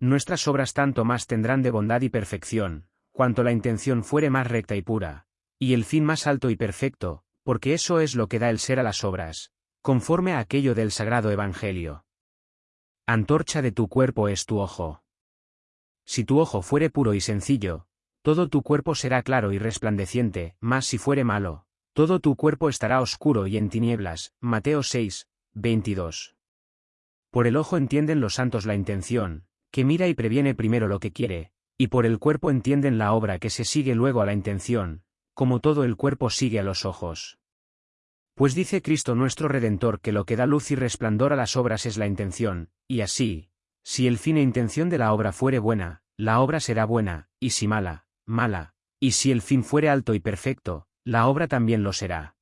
nuestras obras tanto más tendrán de bondad y perfección, cuanto la intención fuere más recta y pura, y el fin más alto y perfecto, porque eso es lo que da el ser a las obras, conforme a aquello del sagrado Evangelio. Antorcha de tu cuerpo es tu ojo. Si tu ojo fuere puro y sencillo, todo tu cuerpo será claro y resplandeciente, mas si fuere malo, todo tu cuerpo estará oscuro y en tinieblas. Mateo 6, 22. Por el ojo entienden los santos la intención, que mira y previene primero lo que quiere, y por el cuerpo entienden la obra que se sigue luego a la intención, como todo el cuerpo sigue a los ojos. Pues dice Cristo nuestro Redentor que lo que da luz y resplandor a las obras es la intención, y así, si el fin e intención de la obra fuere buena, la obra será buena, y si mala, mala, y si el fin fuere alto y perfecto, la obra también lo será.